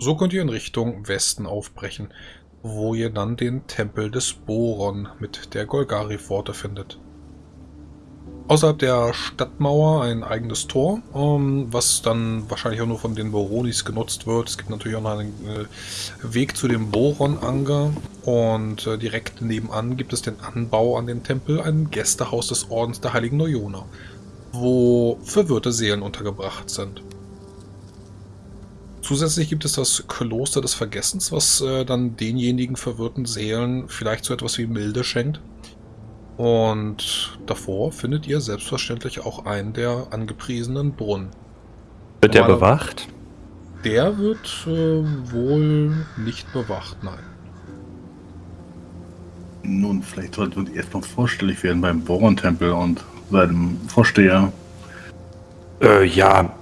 So könnt ihr in Richtung Westen aufbrechen, wo ihr dann den Tempel des Boron mit der Golgari-Pforte findet. Außerhalb der Stadtmauer ein eigenes Tor, ähm, was dann wahrscheinlich auch nur von den Boronis genutzt wird. Es gibt natürlich auch noch einen äh, Weg zu dem Boron-Anger und äh, direkt nebenan gibt es den Anbau an den Tempel, ein Gästehaus des Ordens der Heiligen Neujona, wo verwirrte Seelen untergebracht sind. Zusätzlich gibt es das Kloster des Vergessens, was äh, dann denjenigen verwirrten Seelen vielleicht so etwas wie Milde schenkt. Und davor findet ihr selbstverständlich auch einen der angepriesenen Brunnen. Wird der bewacht? Der wird äh, wohl nicht bewacht, nein. Nun, vielleicht sollten wir erstmal vorstellig werden beim Boron-Tempel und seinem Vorsteher. Äh, ja.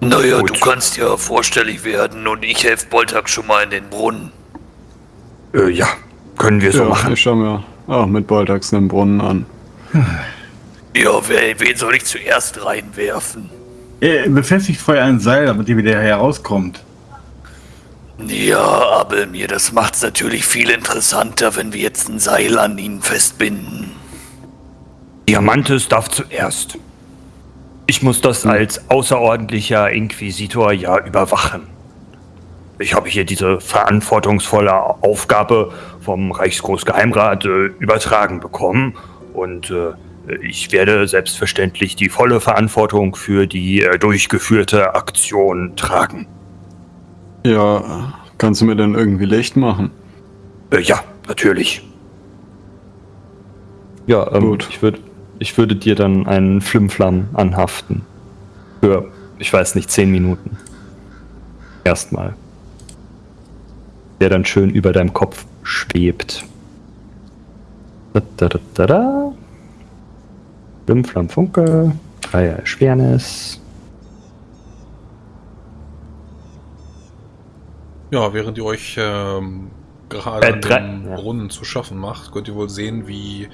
Naja, Gut. du kannst ja vorstellig werden und ich helfe Boltak schon mal in den Brunnen. Äh, ja, können wir so ja, machen. Ich schau mir auch mit Boltax einen Brunnen an. Ja, wen, wen soll ich zuerst reinwerfen? Er befestigt vorher ein Seil, damit ihr wieder herauskommt. Ja, aber mir, das macht's natürlich viel interessanter, wenn wir jetzt ein Seil an ihn festbinden. Diamantes darf zuerst. Ich muss das hm. als außerordentlicher Inquisitor ja überwachen. Ich habe hier diese verantwortungsvolle Aufgabe vom Reichsgroßgeheimrat äh, übertragen bekommen und äh, ich werde selbstverständlich die volle Verantwortung für die äh, durchgeführte Aktion tragen. Ja, kannst du mir denn irgendwie Licht machen? Äh, ja, natürlich. Ja, ähm, Gut. Ich, würd, ich würde dir dann einen Flimflam anhaften. Für, ich weiß nicht, zehn Minuten. Erstmal der dann schön über deinem Kopf schwebt. Da, da, da, da, da. Flam, Funke, Dreier Schwernis. Ja, während ihr euch ähm, gerade äh, dem ja. Brunnen zu schaffen macht, könnt ihr wohl sehen, wie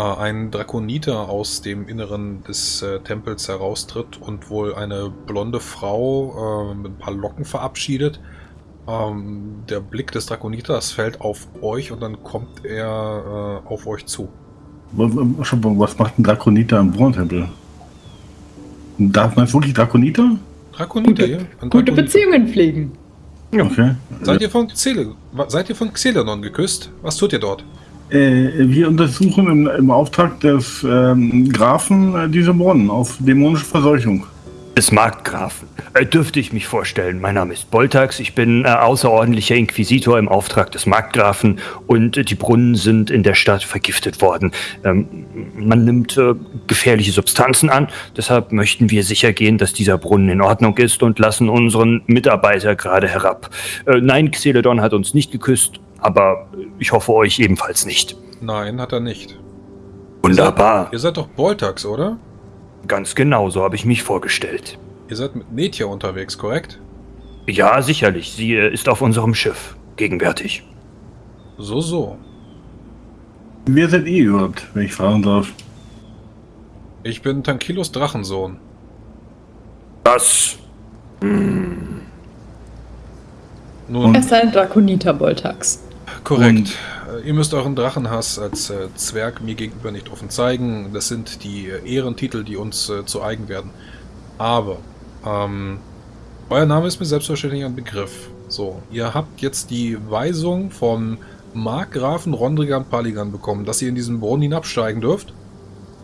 ein Drakoniter aus dem Inneren des äh, Tempels heraustritt und wohl eine blonde Frau äh, mit ein paar Locken verabschiedet ähm, der Blick des Drakoniters fällt auf euch und dann kommt er äh, auf euch zu. Was macht ein Drakoniter im Brunnentempel? Darf man wirklich Drakoniter? Drakoniter, gute, ja. Gute Beziehungen pflegen. Ja. Okay. Seid ihr von Xele seid ihr von Xelenon geküsst? Was tut ihr dort? Äh, wir untersuchen im, im Auftrag des ähm, Grafen äh, diese Brunnen auf dämonische Verseuchung des Markgrafen. Äh, dürfte ich mich vorstellen. Mein Name ist Boltax, ich bin äh, außerordentlicher Inquisitor im Auftrag des Markgrafen und äh, die Brunnen sind in der Stadt vergiftet worden. Ähm, man nimmt äh, gefährliche Substanzen an, deshalb möchten wir sicher gehen, dass dieser Brunnen in Ordnung ist und lassen unseren Mitarbeiter gerade herab. Nein, Xeledon hat uns nicht geküsst, aber ich hoffe euch ebenfalls nicht. Nein, hat er nicht. Wunderbar. Ihr seid, ihr seid doch Boltax, oder? Ganz genau, so habe ich mich vorgestellt. Ihr seid mit Netja unterwegs, korrekt? Ja, sicherlich. Sie äh, ist auf unserem Schiff gegenwärtig. So, so. Wer seid ihr überhaupt, wenn ich fragen darf? Ich bin Tankilos Drachensohn. Das. Hm. Nun, er ist ein Drakoniter Boltax. Korrekt. Und ihr müsst euren Drachenhass als äh, Zwerg mir gegenüber nicht offen zeigen. Das sind die äh, Ehrentitel, die uns äh, zu eigen werden. Aber, ähm, euer Name ist mir selbstverständlich ein Begriff. So, ihr habt jetzt die Weisung vom Markgrafen Rondrigan Paligan bekommen, dass ihr in diesen Brunnen hinabsteigen dürft?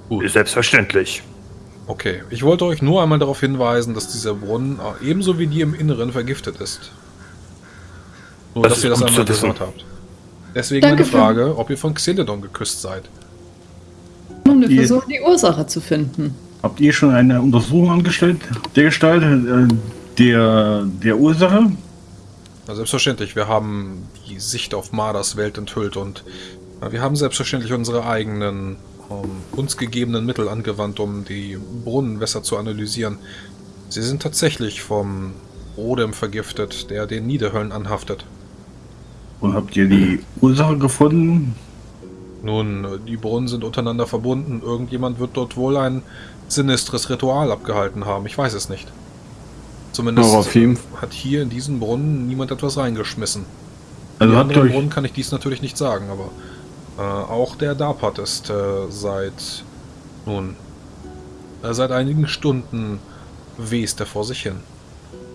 Gut. Selbstverständlich. Okay, ich wollte euch nur einmal darauf hinweisen, dass dieser Brunnen äh, ebenso wie die im Inneren vergiftet ist. Nur, das dass ihr das einmal gehört habt. Deswegen Danke meine Frage, ob ihr von Xeledon geküsst seid. Um wir versuchen, die Ursache zu finden. Habt ihr schon eine Untersuchung angestellt, der Gestalt, äh, der, der Ursache? Na, selbstverständlich. Wir haben die Sicht auf Marders Welt enthüllt und na, wir haben selbstverständlich unsere eigenen, um, ähm, uns gegebenen Mittel angewandt, um die Brunnenwässer zu analysieren. Sie sind tatsächlich vom Rodem vergiftet, der den Niederhöllen anhaftet. Und habt ihr die Ursache gefunden? Nun, die Brunnen sind untereinander verbunden. Irgendjemand wird dort wohl ein sinistres Ritual abgehalten haben. Ich weiß es nicht. Zumindest Rafim. hat hier in diesen Brunnen niemand etwas reingeschmissen. Also anderen euch, Brunnen kann ich dies natürlich nicht sagen, aber äh, auch der Dapat ist äh, seit nun äh, seit einigen Stunden west er vor sich hin.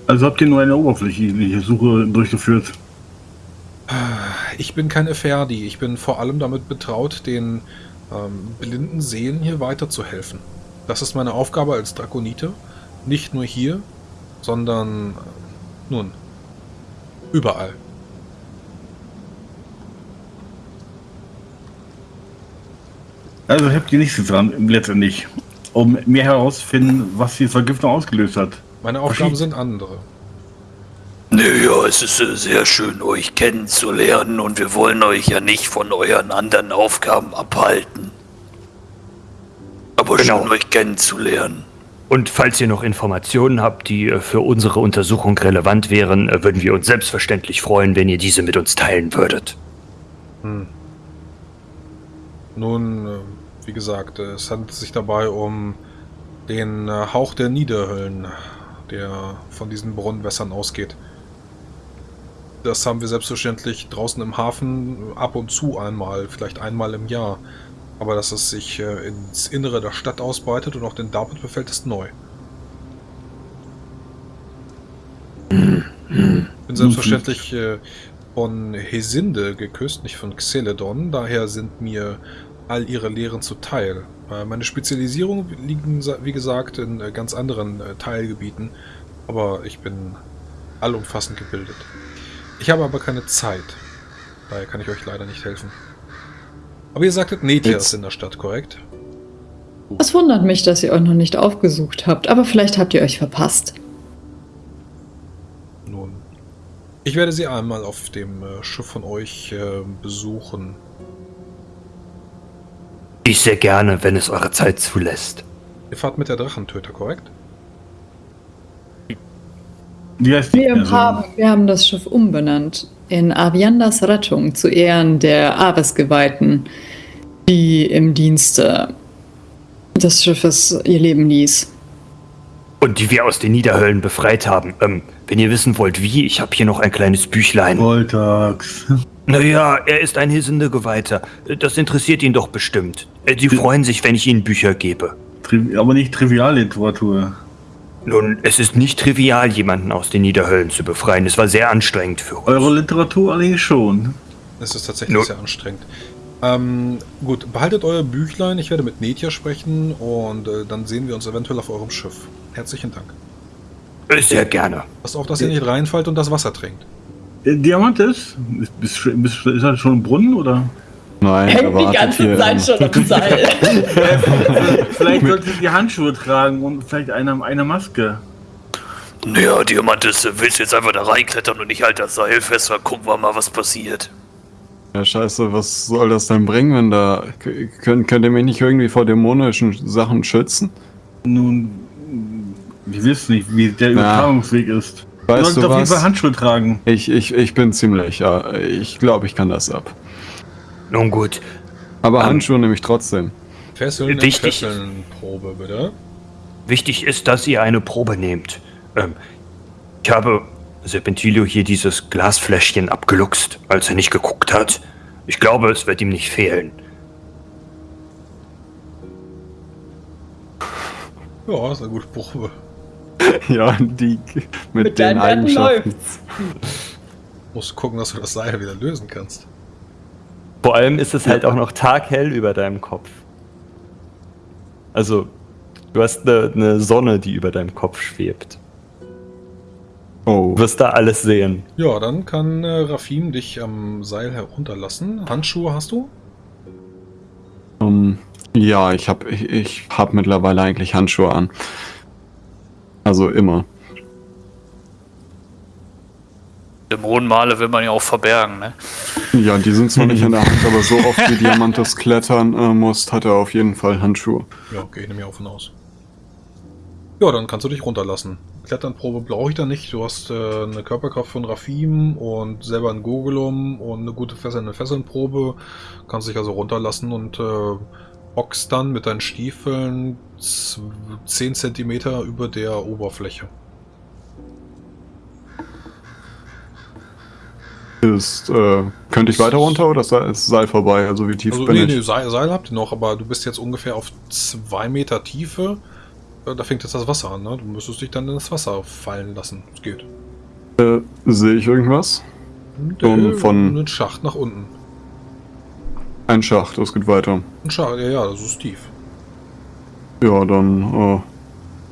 also habt ihr nur eine oberflächliche Suche durchgeführt. Ich bin kein Eferdi, ich bin vor allem damit betraut, den ähm, blinden Seelen hier weiterzuhelfen. Das ist meine Aufgabe als Drakonite. Nicht nur hier, sondern äh, nun, überall. Also habt ihr nichts getan, letztendlich, um mehr herauszufinden, was die Vergiftung ausgelöst hat. Meine Aufgaben sind andere. Naja, es ist äh, sehr schön, euch kennenzulernen und wir wollen euch ja nicht von euren anderen Aufgaben abhalten. Aber Genau. schön, euch kennenzulernen. Und falls ihr noch Informationen habt, die äh, für unsere Untersuchung relevant wären, äh, würden wir uns selbstverständlich freuen, wenn ihr diese mit uns teilen würdet. Nun, äh, wie gesagt, es handelt sich dabei um den Hauch der Niederhöllen, der von diesen Brunnenwässern ausgeht. Das haben wir selbstverständlich draußen im Hafen ab und zu einmal, vielleicht einmal im Jahr. Aber dass es sich äh, ins Innere der Stadt ausbreitet und auch den David befällt, ist neu. bin selbstverständlich äh, von Hesinde geküsst, nicht von Xeledon. Daher sind mir all ihre Lehren zuteil. Äh, meine Spezialisierung liegen, wie gesagt, in ganz anderen Teilgebieten. Aber ich bin allumfassend gebildet. Ich habe aber keine Zeit. Daher kann ich euch leider nicht helfen. Aber ihr sagtet, Netia Jetzt- ist in der Stadt, korrekt? Es wundert mich, dass ihr euch noch nicht aufgesucht habt, aber vielleicht habt ihr euch verpasst. Nun, ich werde sie einmal auf dem äh, Schiff von euch äh, besuchen. Ich sehr gerne, wenn es eure Zeit zulässt. Ihr fahrt mit der Drachentöter, korrekt? Wie heißt die? Wir, Also, haben, wir haben das Schiff umbenannt in Aviandas Rettung zu Ehren der Ares-Geweihten, die im Dienste des Schiffes ihr Leben ließ. Und die wir aus den Niederhöllen befreit haben. Ähm, wenn ihr wissen wollt, wie, ich habe hier noch ein kleines Büchlein. Voltax. Naja, er ist ein hissende Geweihter. Das interessiert ihn doch bestimmt. Äh, Sie freuen sich, wenn ich ihnen Bücher gebe. Tri aber nicht Trivialliteratur. Nun, es ist nicht trivial, jemanden aus den Niederhöllen zu befreien. Es war sehr anstrengend für uns. Eure Literatur allerdings schon. Es ist tatsächlich Nur- sehr anstrengend. Ähm, gut, behaltet euer Büchlein. Ich werde mit Netia sprechen und äh, dann sehen wir uns eventuell auf eurem Schiff. Herzlichen Dank. Äh, Sehr gerne. Passt auf, dass ihr nicht reinfallt und das Wasser trinkt. Diamantes? Ist, bist, bist, ist das schon ein Brunnen oder? Nein, er wartet hier. im- schon am Seil. vielleicht solltet ihr die Handschuhe tragen und vielleicht eine, eine Maske. Naja, Diamantes, äh, willst du jetzt einfach da reinklettern und ich halte das Seil fest, dann gucken wir mal, was passiert. Ja, scheiße, was soll das denn bringen, wenn da... Könnt, könnt ihr mich nicht irgendwie vor dämonischen Sachen schützen? Nun, wir wissen nicht, wie der Übertragungsweg ist. Weißt du auf jeden Fall was? Handschuhe tragen. Ich, ich, ich bin ziemlich, ja. Ich glaube, ich kann das ab. Nun gut. Aber Ähm, Handschuhe nehme ich trotzdem. Fesseln, Wichtig. Fesseln, Probe, bitte. Wichtig ist, dass ihr eine Probe nehmt. Ähm, ich habe Serpentilio hier dieses Glasfläschchen abgeluchst, als er nicht geguckt hat. Ich glaube, es wird ihm nicht fehlen. Ja, ist eine gute Probe. Ja, die mit, den Eigenschaften. Musst gucken, dass du das Seil wieder lösen kannst. Vor allem ist es halt auch noch taghell über deinem Kopf. Also, du hast eine, eine Sonne, die über deinem Kopf schwebt. Oh, Du wirst da alles sehen. Ja, dann kann äh, Rafim dich am Seil herunterlassen. Handschuhe hast du? ähm, ja, ich habe ich, ich hab mittlerweile eigentlich Handschuhe an. Also immer. Dämonenmale will man ja auch verbergen, ne? Ja, die sind zwar nicht in der Hand, aber so oft wie Diamantes klettern äh, muss, hat er auf jeden Fall Handschuhe. Ja, okay, ich nehme ja auch von aus. Ja, dann kannst du dich runterlassen. Kletternprobe brauche ich da nicht. Du hast äh, eine Körperkraft von Rafim und selber ein Gogolum und eine gute fesselnde Fesselnprobe. Kannst dich also runterlassen und äh, hockst dann mit deinen Stiefeln z- 10 cm über der Oberfläche. Ist, äh, könnte ich weiter runter oder ist das Seil vorbei? Also wie tief Also, bin nee, ich? nee, Seil, Seil habt ihr noch, aber du bist jetzt ungefähr auf zwei Meter Tiefe. Äh, Da fängt jetzt das Wasser an, ne? Du müsstest dich dann in das Wasser fallen lassen. Es geht. Äh, Sehe ich irgendwas? Um Äh, von- Ein Schacht nach unten. Ein Schacht, es geht weiter. Ein Schacht, ja, ja, das ist tief. Ja, dann äh,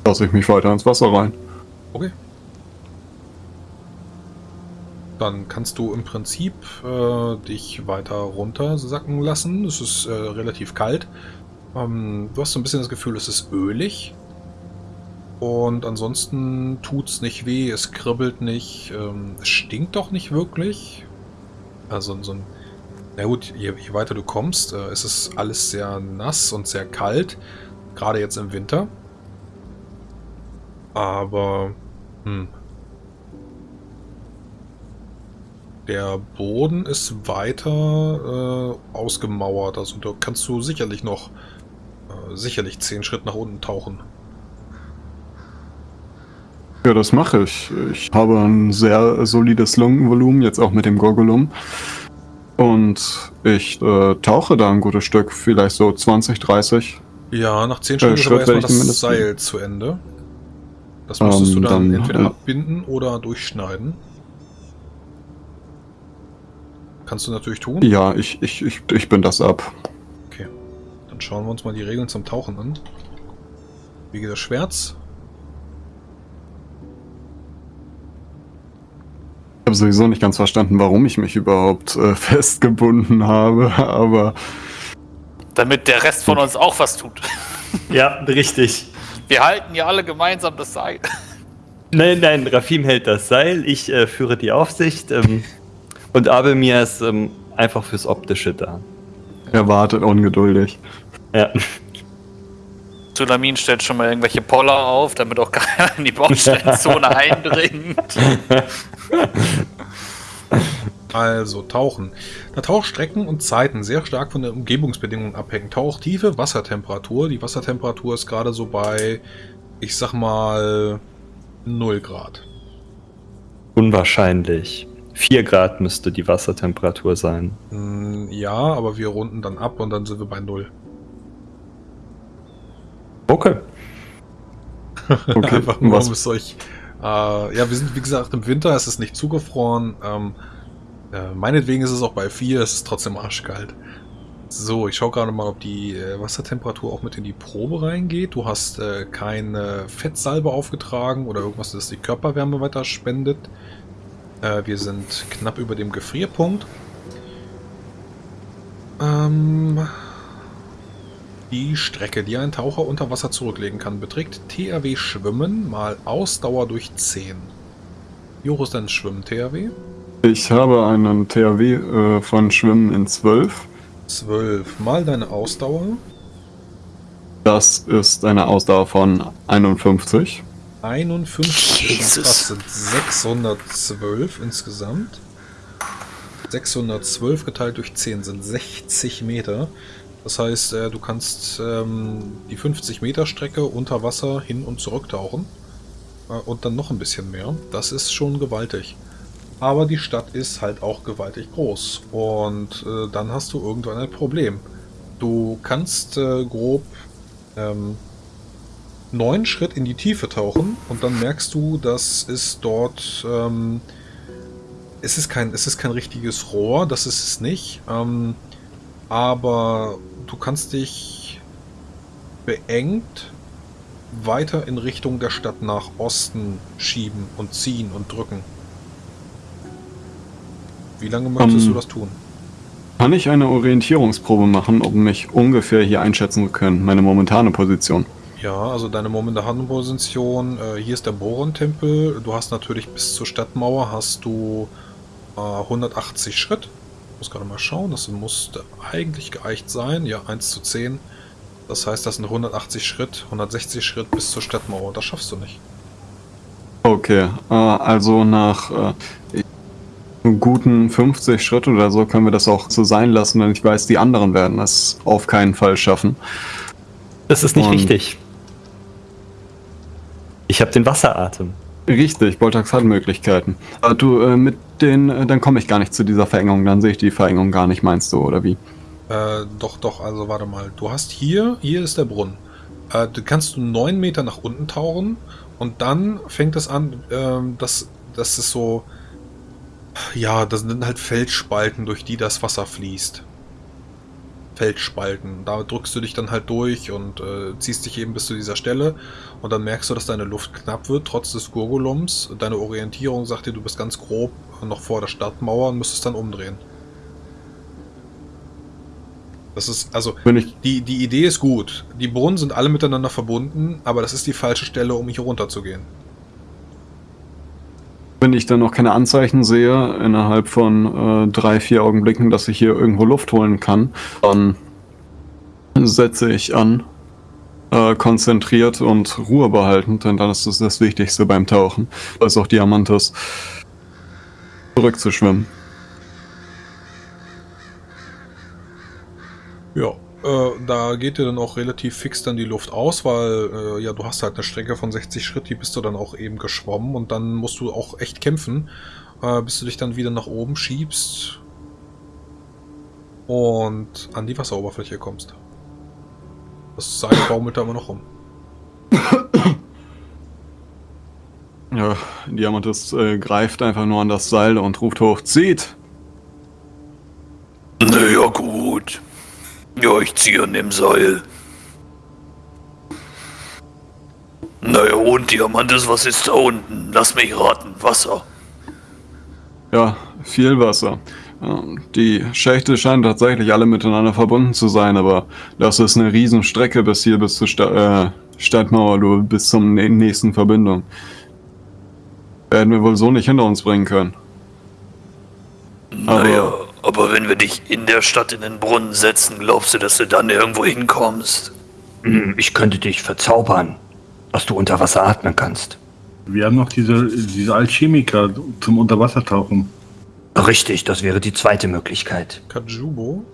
lasse ich mich weiter ins Wasser rein. Okay. Dann kannst du im Prinzip äh, dich weiter runtersacken lassen. Es ist äh, relativ kalt. Ähm, du hast so ein bisschen das Gefühl, es ist ölig. Und ansonsten tut's nicht weh, es kribbelt nicht, ähm, es stinkt doch nicht wirklich. Also so ein. Na gut, je, je weiter du kommst, äh, es ist alles sehr nass und sehr kalt. Gerade jetzt im Winter. Aber. Hm. Der Boden ist weiter äh, ausgemauert. Also da kannst du sicherlich noch äh, sicherlich zehn Schritt nach unten tauchen. Ja, das mache ich. Ich habe ein sehr solides Lungenvolumen, jetzt auch mit dem Gorgulum. Und ich äh, tauche da ein gutes Stück, vielleicht so 20, 30. Ja, nach zehn Schritten ist Schritt aber erstmal werde ich das Seil zu Ende. Das müsstest Ähm, du dann, dann, entweder äh, abbinden oder durchschneiden. Kannst du natürlich tun. Ja, ich, ich, ich, ich bin das ab. Okay. Dann schauen wir uns mal die Regeln zum Tauchen an. Wie geht das Schwert? Ich habe sowieso nicht ganz verstanden, warum ich mich überhaupt äh, festgebunden habe, aber Damit der Rest von uns auch was tut. Ja, richtig. Wir halten ja alle gemeinsam das Seil. Nein, nein, Rafim hält das Seil, ich äh, führe die Aufsicht ähm, und Abelmir ist ähm, einfach fürs Optische da. er wartet ungeduldig. Ja. Sulamin stellt schon mal irgendwelche Poller auf, damit auch keiner in die Baustellenzone eindringt. Also, Tauchen. Da Tauchstrecken und Zeiten sehr stark von den Umgebungsbedingungen abhängen. Tauchtiefe, Wassertemperatur. Die Wassertemperatur ist gerade so bei, ich sag mal, 0 Grad. Unwahrscheinlich. 4 Grad müsste die Wassertemperatur sein. Hm, Ja, aber wir runden dann ab und dann sind wir bei 0. Okay. Okay, Einfach nur, was- um es euch. Äh, ja, wir sind wie gesagt im Winter, es ist nicht zugefroren. Ähm, äh, meinetwegen ist es auch bei 4, es ist trotzdem arschkalt. So, ich schaue gerade mal, ob die äh, Wassertemperatur auch mit in die Probe reingeht. Du hast äh, keine Fettsalbe aufgetragen oder irgendwas, das die Körperwärme weiter spendet. Äh, wir sind knapp über dem Gefrierpunkt. Ähm, die Strecke, die ein Taucher unter Wasser zurücklegen kann, beträgt THW Schwimmen mal Ausdauer durch 10. Wie hoch ist dein Schwimmen, THW? Ich habe einen THW äh, von Schwimmen in 12. 12 mal deine Ausdauer. Das ist eine Ausdauer von 51. 51. Jesus. Das sind 612 insgesamt. 612 geteilt durch 10 sind 60 Meter. Das heißt, äh, du kannst ähm, die 50 Meter Strecke unter Wasser hin und zurück tauchen. Äh, und dann noch ein bisschen mehr. Das ist schon gewaltig. Aber die Stadt ist halt auch gewaltig groß. Und äh, dann hast du irgendwann ein Problem. Du kannst grob ähm, neun Schritt in die Tiefe tauchen und dann merkst du, dass es dort ähm, es ist kein es ist kein richtiges Rohr, das ist es nicht. Ähm, aber du kannst dich beengt weiter in Richtung der Stadt nach Osten schieben und ziehen und drücken. Wie lange möchtest Ähm, du das tun? Kann ich eine Orientierungsprobe machen, um mich ungefähr hier einschätzen zu können, meine momentane Position? Ja, also deine momentane Position, äh, hier ist der Boron-Tempel. Du hast natürlich bis zur Stadtmauer hast du äh, 180 Schritt. Ich muss gerade mal schauen, das musste eigentlich geeicht sein. Ja, 1 zu 10. Das heißt, das sind 180 Schritt, 160 Schritt bis zur Stadtmauer. Das schaffst du nicht. Okay, äh, also nach äh, guten 50 Schritt oder so können wir das auch so sein lassen, denn ich weiß, die anderen werden es auf keinen Fall schaffen. Das ist nicht Und- richtig. Ich habe den Wasseratem. Richtig, Boltax hat Möglichkeiten. Aber du, äh, mit den, äh, dann komme ich gar nicht zu dieser Verengung, dann sehe ich die Verengung gar nicht, meinst du, oder wie? Äh, doch, doch, also warte mal. Du hast hier, hier ist der Brunnen. Äh, du kannst du neun Meter nach unten tauchen und dann fängt es an, ähm, dass das ist so, ja, das sind halt Felsspalten, durch die das Wasser fließt. Felsspalten. Da drückst du dich dann halt durch und äh, ziehst dich eben bis zu dieser Stelle und dann merkst du, dass deine Luft knapp wird, trotz des Gurgulums. Deine Orientierung sagt dir, du bist ganz grob noch vor der Stadtmauer und müsstest dann umdrehen. Das ist, also, die, die Idee ist gut. Die Brunnen sind alle miteinander verbunden, aber das ist die falsche Stelle, um hier runterzugehen. Wenn ich dann noch keine Anzeichen sehe, innerhalb von äh, drei, vier Augenblicken, dass ich hier irgendwo Luft holen kann, dann setze ich an, äh, konzentriert und Ruhe behaltend, denn dann ist das das Wichtigste beim Tauchen. Ist auch Diamantes, zurückzuschwimmen. Ja, äh, da geht dir dann auch relativ fix dann die Luft aus, weil äh, ja, du hast halt eine Strecke von 60 Schritt, die bist du dann auch eben geschwommen und dann musst du auch echt kämpfen, äh, bis du dich dann wieder nach oben schiebst und an die Wasseroberfläche kommst. Das Seil baumelt da immer noch rum. Ja, Diamantes äh, greift einfach nur an das Seil und ruft hoch, zieht! Naja, gut. Ja, ich ziehe an dem Seil. Naja, und Diamantes, was ist da unten? Lass mich raten. Wasser. Ja, viel Wasser. Die Schächte scheinen tatsächlich alle miteinander verbunden zu sein, aber das ist eine Riesenstrecke bis hier, bis zur Sta äh, Stadtmauer, du, bis zum nä- nächsten Verbindung. Werden wir wohl so nicht hinter uns bringen können. Naja, aber wenn wir dich in der Stadt in den Brunnen setzen, glaubst du, dass du dann irgendwo hinkommst? Hm, Ich könnte dich verzaubern, dass du unter Wasser atmen kannst. Wir haben noch diese, diese Alchemiker zum Unterwassertauchen. Richtig, das wäre die zweite Möglichkeit. Kajubo?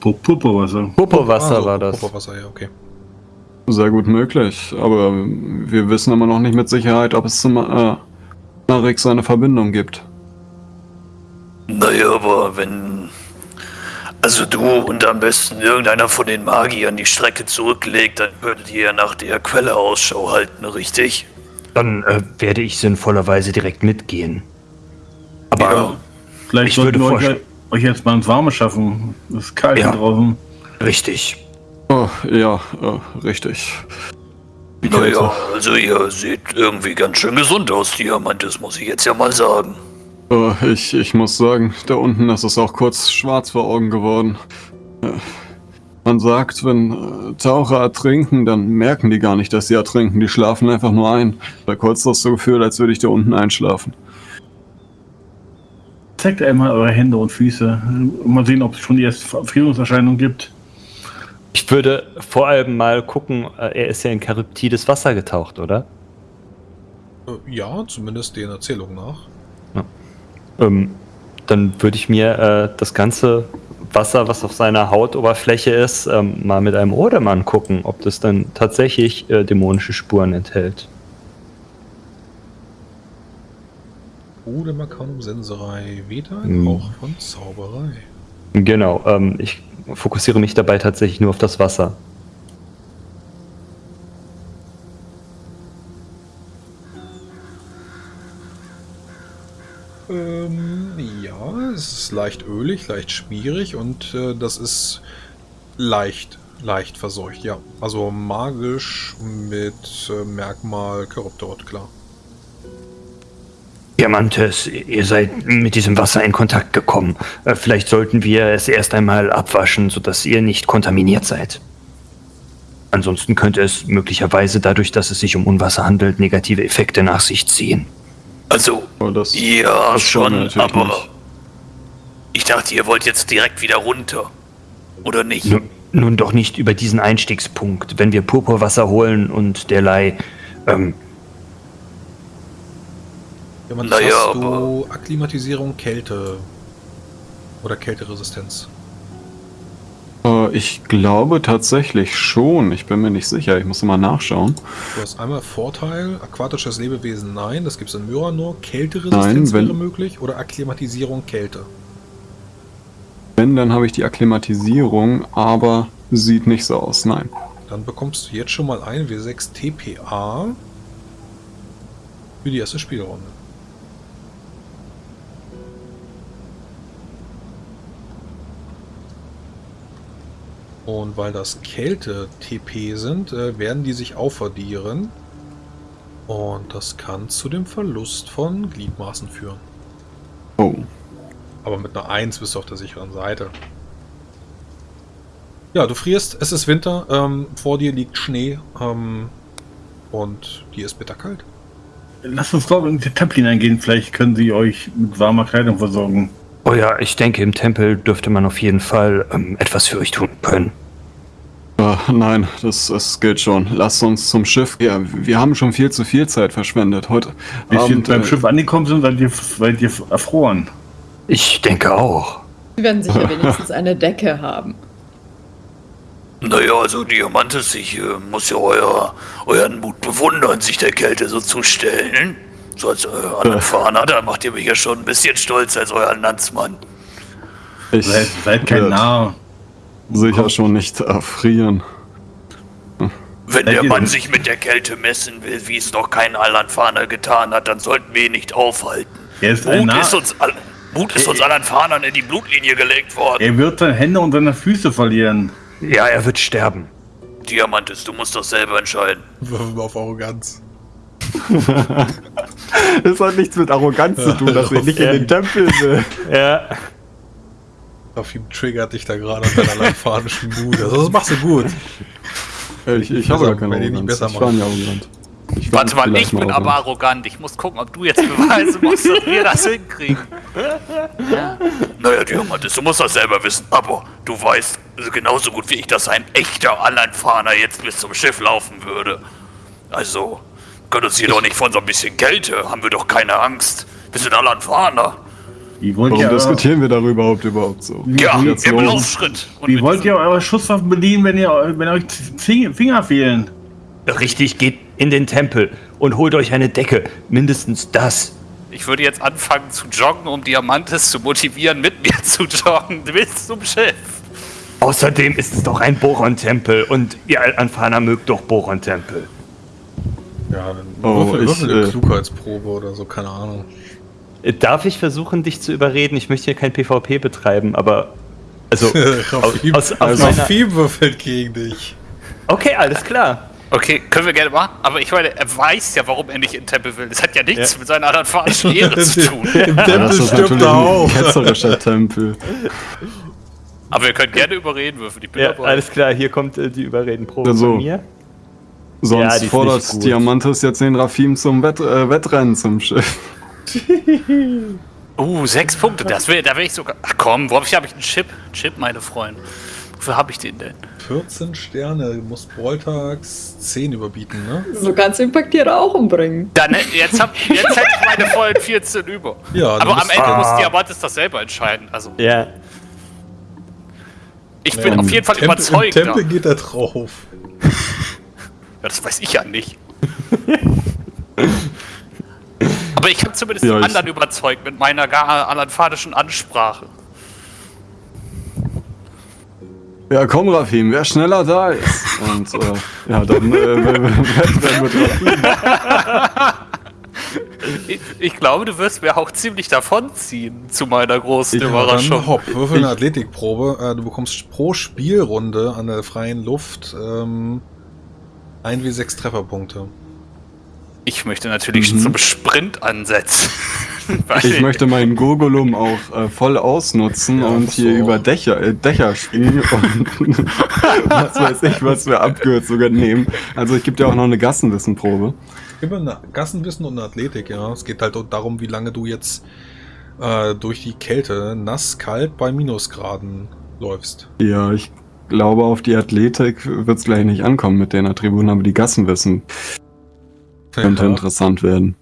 Pu- Purpurwasser. Purpurwasser Ah, so, war das. Purpurwasser, ja, okay. Sehr gut möglich, aber wir wissen immer noch nicht mit Sicherheit, ob es zum äh, Marix eine Verbindung gibt. Naja, aber wenn. Also du und am besten irgendeiner von den Magiern die Strecke zurücklegt, dann würdet ihr ja nach der Quelle Ausschau halten, richtig? Dann äh, werde ich sinnvollerweise direkt mitgehen. Aber Ja. Vielleicht Ich würde wir euch, vorschlagen- euch jetzt mal ins Warme schaffen. Es ist kalt Ja. hier draußen. richtig. Oh, ja, äh, richtig. Naja, also ihr seht irgendwie ganz schön gesund aus, Diamantes, muss ich jetzt ja mal sagen. Oh, ich, ich muss sagen, da unten ist es auch kurz schwarz vor Augen geworden. Äh, Man sagt, wenn äh, Taucher ertrinken, dann merken die gar nicht, dass sie ertrinken. Die schlafen einfach nur ein. Da kurz das so Gefühl, als würde ich da unten einschlafen. Zeigt einmal eure Hände und Füße. Mal sehen, ob es schon die erste Frierungserscheinung gibt. Ich würde vor allem mal gucken, äh, er ist ja in Charybdides Wasser getaucht, oder? Ja, zumindest den Erzählungen nach. Ähm, dann würde ich mir äh, das ganze Wasser, was auf seiner Hautoberfläche ist, ähm, mal mit einem Odem angucken, ob das dann tatsächlich äh, dämonische Spuren enthält. Ode Arcanum Senserei, weder ein Hm. Hauch von Zauberei. Genau, ähm, ich fokussiere mich dabei tatsächlich nur auf das Wasser. Ähm, ja, es ist leicht ölig, leicht schmierig und äh, das ist leicht, leicht verseucht, ja. Also magisch mit äh, Merkmal Corruptort, klar. Diamantes, ihr seid mit diesem Wasser in Kontakt gekommen. Äh, Vielleicht sollten wir es erst einmal abwaschen, sodass ihr nicht kontaminiert seid. Ansonsten könnte es möglicherweise dadurch, dass es sich um Unwasser handelt, negative Effekte nach sich ziehen. Also, das, ja, das schon, aber. nicht. Ich dachte, ihr wollt jetzt direkt wieder runter. Oder nicht? Nun, nun doch nicht über diesen Einstiegspunkt. Wenn wir Purpurwasser holen und derlei, ähm, Ja, man Naja, hast du Akklimatisierung, Kälte oder Kälteresistenz. äh, ich glaube tatsächlich schon. Ich bin mir nicht sicher. Ich muss mal nachschauen. Du hast einmal Vorteil, aquatisches Lebewesen nein, das gibt es in Myra nur. Kälteresistenz Nein, wenn- wäre möglich oder Akklimatisierung Kälte. Wenn, dann habe ich die Akklimatisierung, aber sieht nicht so aus. Nein. Dann bekommst du jetzt schon mal ein W6 TPA für die erste Spielrunde. Und weil das Kälte-TP sind, äh, werden die sich aufaddieren. Und das kann zu dem Verlust von Gliedmaßen führen. Oh. Aber mit einer 1 bist du auf der sicheren Seite. Ja, du frierst, es ist Winter, ähm, vor dir liegt Schnee ähm, und dir ist bitterkalt. Lasst uns dort in den Tempel hineingehen. Vielleicht können sie euch mit warmer Kleidung versorgen. Oh ja, ich denke, im Tempel dürfte man auf jeden Fall ähm, etwas für euch tun können. Äh, nein, das, das geht schon. Lasst uns zum Schiff. Ja, wir haben schon viel zu viel Zeit verschwendet. Heute wir Abend, beim äh, Schiff angekommen sind, seid ihr, seid ihr erfroren. Ich denke auch. Sie werden sicher wenigstens eine Decke haben. Naja, also Diamantes, ich äh, muss ja euer, euren Mut bewundern, sich der Kälte so zu stellen. So als äh, Anerfahrener, da macht ihr mich ja schon ein bisschen stolz als euer Landsmann. ich Seid, seid kein Narr. sicher schon nicht erfrieren. Wenn der Mann sich mit der Kälte messen will, wie es noch kein Alanfaner getan hat, dann sollten wir ihn nicht aufhalten. Er ist ein Mut Narr. ist uns, all, Mut ist uns Alanfanern in die Blutlinie gelegt worden. Er wird seine Hände und seine Füße verlieren. Ja, er wird sterben. Diamantes, du musst das selber entscheiden. Würfel mal auf Arroganz. Das hat nichts mit Arroganz zu tun, dass wir nicht in den Tempel will. Ja. Auf ihm triggert dich da gerade an deiner langfahrischen Mut. Also das machst du gut. Ich, ich Besser- habe gar keine Arroganz. Ich war nicht arrogant. Ich Warte mal, ich bin aber arrogant. Ich muss gucken, ob du jetzt beweisen musst, dass wir das hinkriegen. Ja. Naja, Diamantes, du musst das selber wissen, aber du weißt genauso gut wie ich, dass ein echter Alanfaner jetzt bis zum Schiff laufen würde. Also, können uns hier doch nicht von so ein bisschen Kälte, haben wir doch keine Angst. Wir sind Alanfaner. Wie wollt Warum ihr, diskutieren wir darüber überhaupt überhaupt so? Ja, im? Laufschritt. Und wie wollt ihr eure Schusswaffen bedienen, wenn, ihr, wenn euch Finger fehlen? Richtig, geht in den Tempel und holt euch eine Decke. Mindestens das. Ich würde jetzt anfangen zu joggen, um Diamantes zu motivieren, mit mir zu joggen bis zum Schiff. Außerdem ist es doch ein Boron-Tempel und ihr Anfahrer mögt doch Boron-Tempel. Ja, dann Oh, würfel, ich, würfel eine äh, Klugheitsprobe oder so, keine Ahnung. Darf ich versuchen, dich zu überreden? Ich möchte hier kein PvP betreiben, aber. Also. Rafim, aus, aus also meiner, Rafim würfelt gegen dich. okay, alles klar. Okay, können wir gerne machen. Aber ich meine, er weiß ja, warum er nicht in den Tempel will. Das hat ja nichts Ja. mit seiner alanfanischen Ehre zu tun. Im Ja, Tempel das ist stirbt natürlich er ein auch. ketzerischer Tempel. Aber wir können gerne überreden bin Ja, dabei. alles klar, hier kommt äh, die Überredenprobe Also, von mir. Sonst Ja, fordert gut. Diamantes jetzt den Rafim zum Wett, äh, Wettrennen zum Schiff. Uh, sechs Punkte. Das wär, da wäre ich sogar. Ach komm, wo habe ich, hab ich einen Chip? Chip, meine Freunde. Wofür habe ich den denn? 14 Sterne, du musst Balltags 10 überbieten, ne? So kannst du den Paktierer auch umbringen. Dann, jetzt, hab, jetzt hätte ich meine vollen 14 über. Ja, Aber am Ende Ah. muss Diamantes das selber entscheiden. Also, Ja. ich bin Ja, auf im jeden Fall Tempel- überzeugt. Im Tempel geht er drauf. Ja, das weiß ich ja nicht. Aber ich habe zumindest Ja, die ich- anderen überzeugt mit meiner gar alanfanischen Ansprache. Ja, komm, Rafim, wer schneller da ist. Und äh, ja, dann äh, mit Rafim. Ich, ich glaube, du wirst mir auch ziemlich davonziehen, zu meiner großen Ja, Überraschung. dann hopp, würfel eine Athletikprobe. Äh, Du bekommst pro Spielrunde an der freien Luft ähm, 1 wie 6 Trefferpunkte. Ich möchte natürlich Mhm. zum Sprint ansetzen. Ich möchte meinen Gurgulum auch äh, voll ausnutzen Ja, und musst hier über Dächer, äh, Dächer springen und was weiß ich, was für Abkürzungen nehmen. Also ich gebe dir auch noch eine Gassenwissenprobe. Immer eine Gassenwissen und eine Athletik, ja. Es geht halt darum, wie lange du jetzt äh, durch die Kälte nass, kalt bei Minusgraden läufst. Ja, ich glaube, auf die Athletik wird es gleich nicht ankommen mit den Attributen, aber die Gassenwissen könnte Ja. interessant werden.